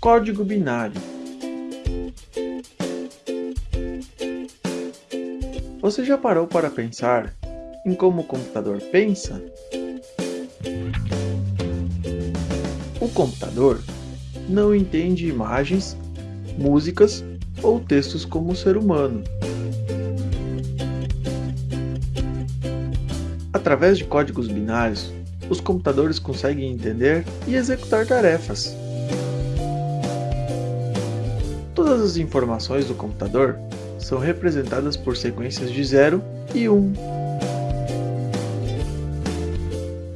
Código binário. Você já parou para pensar em como o computador pensa? O computador não entende imagens, músicas ou textos como o ser humano. Através de códigos binários, os computadores conseguem entender e executar tarefas. Todas as informações do computador são representadas por sequências de 0 e 1. Um.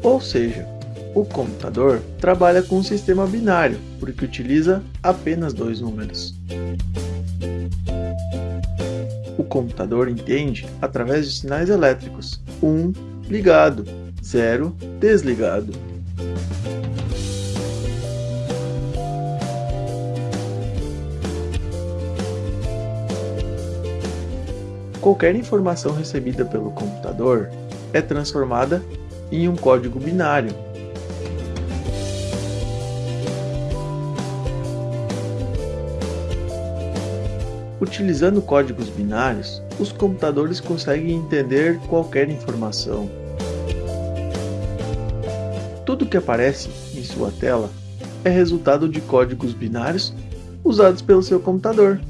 Ou seja, o computador trabalha com um sistema binário, porque utiliza apenas dois números. O computador entende através de sinais elétricos 1 um, ligado, 0 desligado. Qualquer informação recebida pelo computador é transformada em um código binário. Utilizando códigos binários, os computadores conseguem entender qualquer informação. Tudo que aparece em sua tela é resultado de códigos binários usados pelo seu computador.